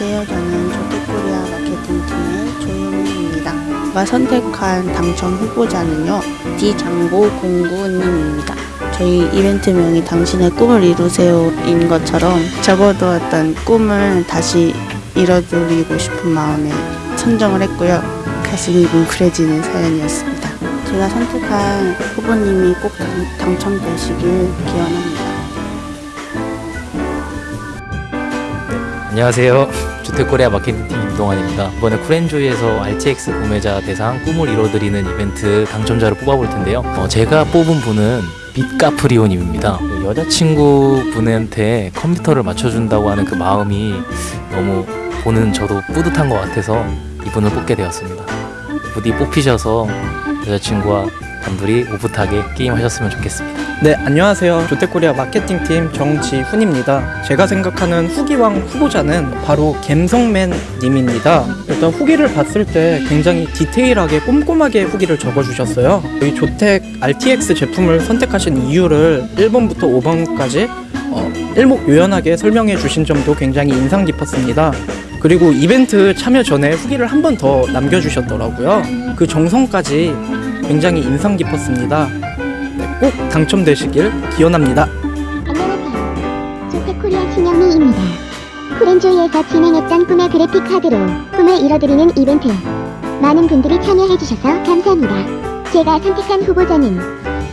안녕하세요. 저는 조태코리아 마케팅팀의 조용입니다. 제가 선택한 당첨 후보자는요. 디장고공구님입니다. 저희 이벤트명이 당신의 꿈을 이루세요인 것처럼 접어두었던 꿈을 다시 이뤄드리고 싶은 마음에 선정을 했고요. 가슴이 뭉클해지는 사연이었습니다. 제가 선택한 후보님이 꼭 당, 첨되시길 기원합니다. 안녕하세요. 주택코리아 마케팅팀 임동환입니다. 이번에 쿨엔조이에서 RTX 구매자 대상 꿈을 이뤄드리는 이벤트 당첨자를 뽑아볼 텐데요. 어, 제가 뽑은 분은 빛카프리오님입니다. 여자친구 분한테 컴퓨터를 맞춰준다고 하는 그 마음이 너무 보는 저도 뿌듯한 것 같아서 이분을 뽑게 되었습니다. 부디 뽑히셔서 여자친구와 단둘이 오붓하게 게임하셨으면 좋겠습니다. 네, 안녕하세요. 조태코리아 마케팅팀 정지훈입니다. 제가 생각하는 후기왕 후보자는 바로 갬성맨 님입니다. 일단 후기를 봤을 때 굉장히 디테일하게 꼼꼼하게 후기를 적어주셨어요. 이 조택 RTX 제품을 선택하신 이유를 1번부터 5번까지 어, 일목요연하게 설명해 주신 점도 굉장히 인상 깊었습니다. 그리고 이벤트 참여 전에 후기를 한 번 더 남겨주셨더라고요. 그 정성까지 굉장히 인상 깊었습니다. 네, 꼭 당첨되시길 기원합니다. 조태코리아 신영미입니다. 쿠렌조이에서 진행했던 꿈의 그래픽 카드로 꿈을 이뤄드리는 이벤트. 많은 분들이 참여해주셔서 감사합니다. 제가 선택한 후보자는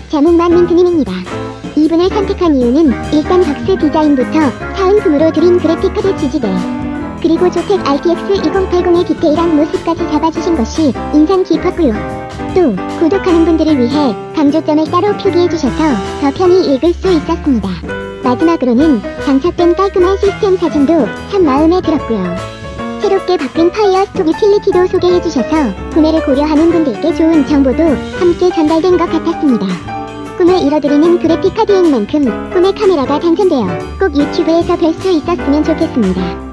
자문만 민트님입니다. 이분을 선택한 이유는 일단 박스 디자인부터 사은품으로 드린 그래픽 카드 지지대 그리고 조택 RTX 2080의 디테일한 모습까지 잡아주신 것이 인상 깊었고요. 또 구독하는 분들을 위해 강조점을 따로 표기해주셔서 더 편히 읽을 수 있었습니다. 마지막으로는 장착된 깔끔한 시스템 사진도 참 마음에 들었고요. 새롭게 바뀐 FireStorm 유틸리티도 소개해주셔서 구매를 고려하는 분들께 좋은 정보도 함께 전달된 것 같았습니다. 꿈을 이뤄드리는 그래픽 카드인 만큼 꿈의 카메라가 당첨되어 꼭 유튜브에서 뵐 수 있었으면 좋겠습니다.